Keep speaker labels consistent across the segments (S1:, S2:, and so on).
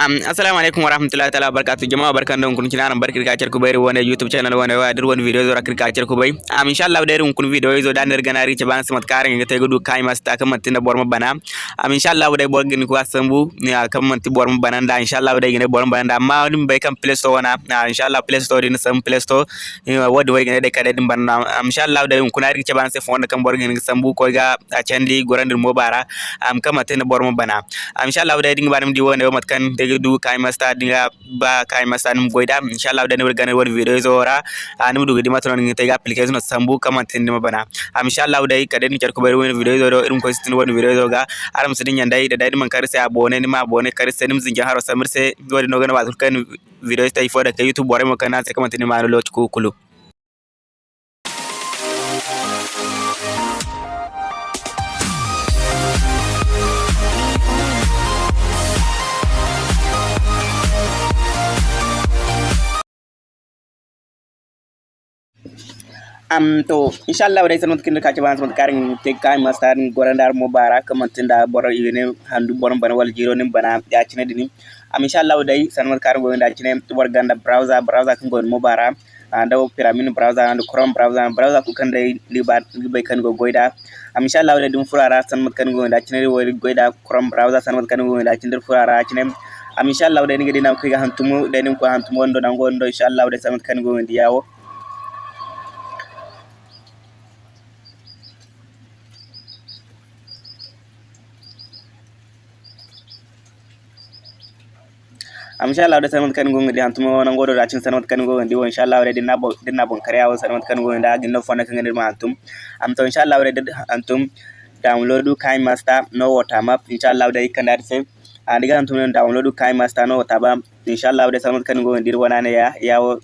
S1: Um, assalamu alaikum warahmatullahi ta'ala barakatuh jama'a barkan da kun kina nan barkir ka ku bai wani youtube channel wani wa dir video zora kirka ku bai am insha Allah da irin kun video zo da nar gana rice ban samat karin ga kai mas ta kan tin borma bana am insha Allah da borgin ku asambu ni kan man ti borma bana da insha Allah da gine borma bana da amma din bai kan store wana na. Insha Allah play store din sam play store wadi wai gine da kada din bana am insha Allah da kun rice ban sai fon kan borgin sambu ko ga a candi gorandir mobara. Am kama tin borma bana am insha Allah da din banam di wani mat kan ಆಗಿದ್ದು ಕಾಯಿ ಮಸ್ತಾದ್ ನಿಂಗ ಬಾ ಕಾಯಿ ಮಸ್ತಾದ್ ನಿಮ್ಗೆ ಗೋಯ್ದ ಇನ್ಶಾಲ್ಲ ಅವ್ದ ನಿವ್ರ ಗನ ಒಂದು ವೀಡಿಯೋಸ್ ಓರ ನಿಮ್ ದುಗದಿ ಮಾತ್ರ ನನಗೆ ತಗ ಅಪ್ಲಿಕೇಶನ್ ಸಂಬು ಕಮ್ ಅಂತ ನಿಮ್ಮ ಬನ ಆ ಇನ್ಶಾಲ್ಲ ಅವ್ದ ಈ ಕಡೆ ನಿಂಗೆ ಕರ್ಕೊ ಬರುವ ವೀಡಿಯೋಸ್ ಓರೋ ಇರ್ಮ್ ಕೊಯ್ಸ್ತೀನಿ ಒಂದು ವೀಡಿಯೋಸ್ ಹೋಗ ಆರಾಮ್ ಸರಿ ಎಂಡೈ ಡೈ ನಿಮ್ಮ ಕರೆಸೆ ಆ ಬೋನೆ ನಿಮ್ಮ ಆ ಬೋನೆ ಕರೆಸೆ ನಿಮ್ಮ ಜಿಂಗೆ ಹಾರೋ ಸಮರ್ಸೆ ನೋಡಿ ನೋಗನ ವಾದುಲ್ಕನ್ ವೀಡಿಯೋಸ್ ತೈ ಫೋರ್ ಯೂಟ್ಯೂಬ್ ಬೋರೆ ಮುಖನ ಸಿಕ್ಕಂತೀನಿ ಮಾರು ಲೋಚ್ಕು ಕುಲು am to inshallah wadai sanot kinda kace ban sanot karin te kai mastar gorandar mubarak kamantinda bor igene handu bor bana wal jiro nim bana ya cine dini. Am inshallah wadai sanot karin go nda cine bor ganda browser browser kan go mubara anda pyramid browser and chrome browser browser ku kan dai liba libai kan go goida. Am inshallah wadai dum furara sanot kan go nda cine wori goida chrome browser sanot kan go nda cine furara cine am inshallah wadai ngi dinam ko hantumu dai nim ko hantumu ndo dango ndo inshallah wadai sanot kan go yawo inshallah da sanat kan gonga di hantuma wona ngodo da cin sanat kan gonga di inshallah da dinna dinna bon kare awo sanat kan gonga da ginno fona kan ndir ma antum. Am to inshallah da antum download kai master no water map. Inshallah da ikanda se andi ga antum download kai master no water ba inshallah da sanat kan gonga dir wana ya yawo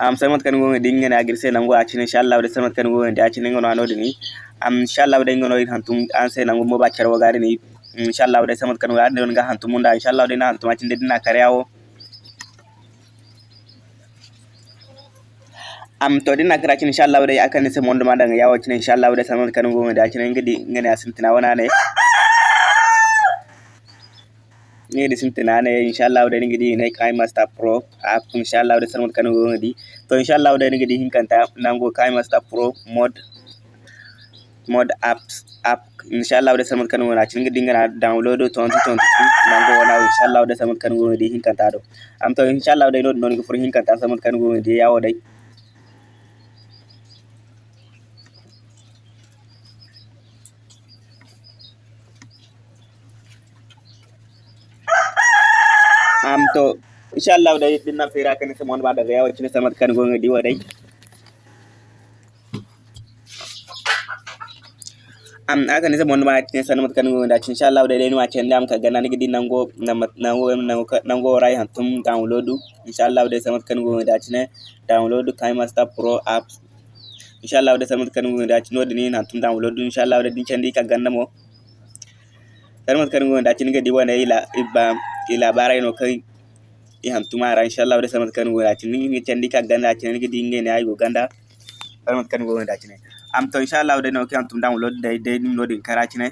S1: am sanat kan gonga di ngene agir se nango acin inshallah da sanat kan gonga di acin ngono anodi ni am inshallah da ngono hantum an se nango mo ba charwa gari ni inshallah dai samat kan ga don ga hantu munda inshallah dai na hantu macin dai dina karyawo am to dina kara cin inshallah dai akan ne sai mondo ma daga yawo cin inshallah dai samat kan go da cin ngidi ngane asintina wana ne. Ne di sintina ne inshallah dai ngidi ne kai master pro app inshallah dai samat kan go ngidi to inshallah dai ngidi hinkanta nango kai master pro mod mod apps. app. Inchallah o desal mon kan wona cin dingana download toon to toon nango wona inchallah o desal mon kan wona hinkanta ɗo am to inchallah o ɗay ɗon noon ko hinkanta asal mon kan wona yawo ɗay am to inchallah o aka ne zaman ma tin sanu matkan ngi da insha Allah da dai cin ka gana ngi dinan go nan go rai han tum download. Insha Allah da samat kan ngi da download kai master pro apps. Insha Allah da samat kan ngi da cin han tum download. Insha Allah din can ka ganna mo. Sanu matkan ngi da cin ga wana ila iba ila barai no kai i han tumara insha Allah da samat kan ngi da cin ngi ka ganna cin ngi di ngi ne ganda sanu matkan ngi da cin am to inshallah den okay am tum download day day nim loading karachi ne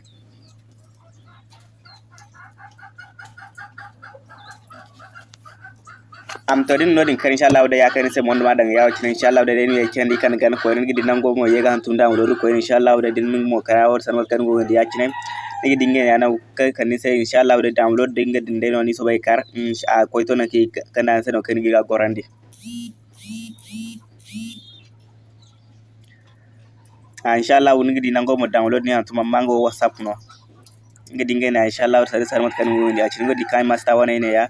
S1: am to din loading kar inshallah da ya kai sai mon ma dan yawo kin inshallah da den ya kin di kan gan ko ni gidi nango mo yega tum download ko inshallah da din mo karawar sanwar kan go ya kin nigi dinge yana kai kani sai inshallah da download dinga dinde no ni so bai kar a koito na ke kana sai no kan giga gorandi Ah, inshallah woni ngidi nango mo download ni antuma mango whatsapp no. Ngidi ngena inshallah sare sare mat kan woni a cikin ngodi kai master wana ne ya.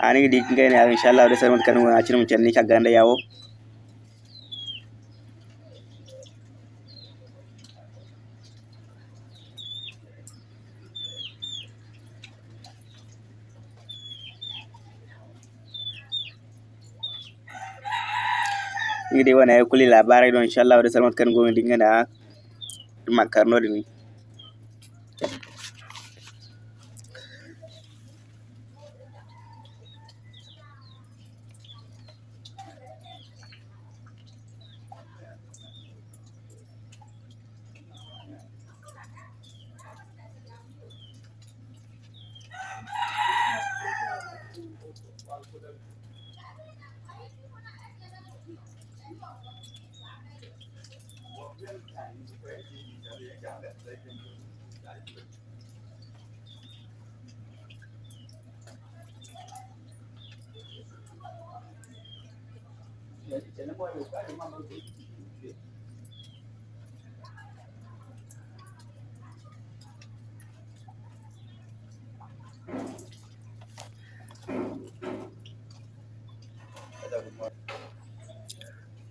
S1: Ani ngidi ngena inshallah sare mat kan woni a cikin ni ka ganda yawo ngidi wana ya kuli labarai don insha Allah da Salmat kan gomi dinga da makarno da ni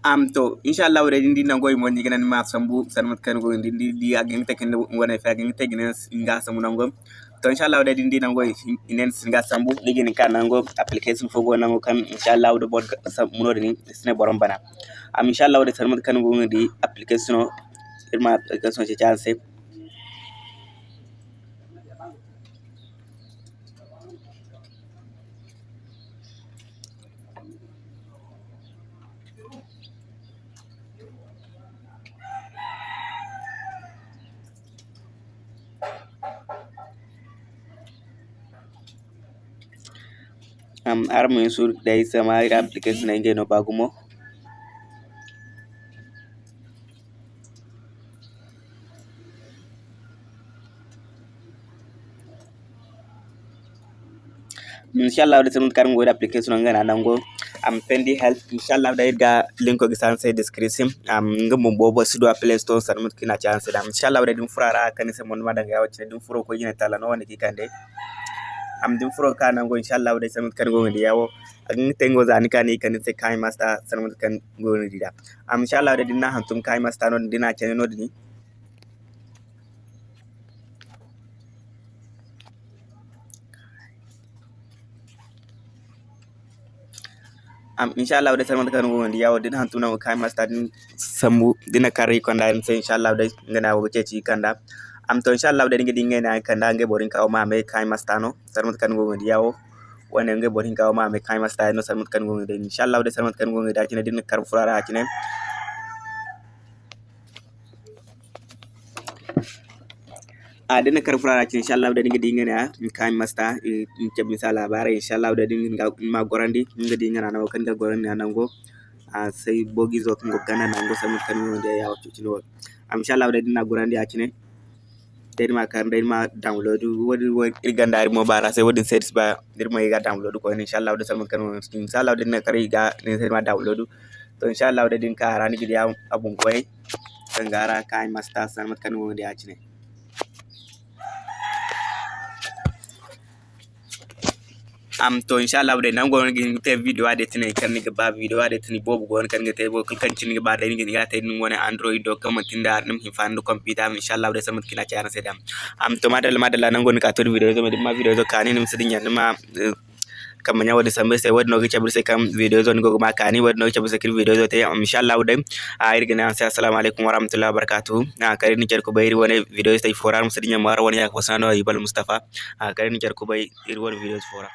S1: am to inshallah wure ndi na goy mon digana ma sambu sanmat kan go ndi di agin tekin wona nga samu nango to inchallah waɗa ɗin ɗinango inen sénégal sambou ligini ka nango application fogo nango kam inchallah waɗa bod munode ni sine boron bana. Am inchallah waɗa sarmade kan gogodi application o irma application ce canse Naam, ara Mansur Dais ama ile application naingeno bagumo. inshallah da sanun karin goda application an gana nan am pendi help. Inshallah da ga linko gi san sai description. Am ngum bobo su do play store san mut kina chance. Da inshallah da din furara kan sai mon madanga ya wacce din furo ko gina tala no wanda kikande am din furo kana go inshallah da sanut kan go ndi yawo agin tengo zani kan kan se kai masta sanut kan go ndi da am inshallah da dinna hantum kai masta no dina chene no dini am inshallah da sanut kan go ndi yawo din hantum na kai masta din sambu dina kare konda sai inshallah da ngana wo ceci kanda amto inshallah da dinga dinga na kan da nge borin kawo ma mai kai masta no sarmat kan go ngodi yawo wona nge borin kawo ma mai kai masta no sarmat kan go ngodi inshallah da sarmat kan go ngodi akine dinga kar furara akine a dana karfura rakin insha Allah da dinga dinga na in kan masta in ke bisa labarai insha Allah da dinga ma gorandi in ga dinga na kan ga gorandi na nan go a sai bogi zo kan go kana nan go sai mun kan da ya wato tilo insha Allah da dinga gorandi a kine derma kan derma download wodi wodi gandari mo bara sai wodi search ba derma yiga download ko inshallah wodi salman kan inshallah wodi na kare ga ne sai ma download to inshallah wodi din ka rani gidi abun koy kangara kai master salman kan wodi a cine am to inshallah ɓe nan gon te video ade tene kanni ga ba video ade tene bobu gon kan ga te bo kan kan cin ga ba dai ga te nun wona android do kam tin da nan hin fandu computer am inshallah ɓe samat kina ci sedam am to madal madal nan gon ka to video ga ma video do kanin nim sidin yan ma kamar yawa da sambe sai wadda nogin cabir sai kan video zone gogo maka ni wadda nogin cabir sai video zone ta yi insha Allah a irga assalamu alaikum wa rahmatullahi wa barakatuhu a kare ni kyar ku bai wani video sai fora musu dinya mara wani ya kusa na yi mustafa? Kare ni kyar ku bai wani video fora